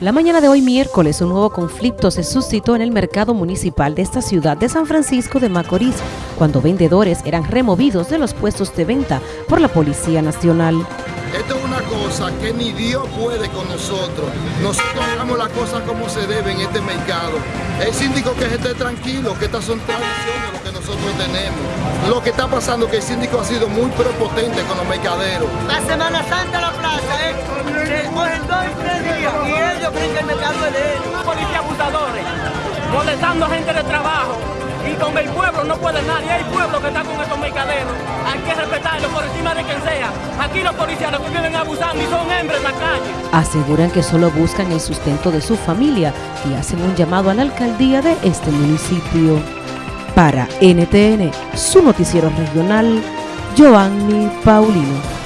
La mañana de hoy miércoles un nuevo conflicto se suscitó en el mercado municipal de esta ciudad de San Francisco de Macorís, cuando vendedores eran removidos de los puestos de venta por la Policía Nacional. Esto es una cosa que ni Dios puede con nosotros. Nosotros hagamos las cosas como se debe en este mercado. El síndico que esté tranquilo, que estas son tradiciones lo que nosotros tenemos. Lo que está pasando es que el síndico ha sido muy prepotente con los mercaderos. La Semana Santa la plaza, ¿eh? Es de ellos. Policía abusadores, molestando a gente de trabajo. Y con el pueblo no puede nadie, hay pueblo que está con estos mercaderos. Hay que respetarlo por encima de quien sea. Aquí los policías que viven abusando y son hembres en la calle. Aseguran que solo buscan el sustento de su familia y hacen un llamado a la alcaldía de este municipio. Para NTN, su noticiero regional, Giovanni Paulino.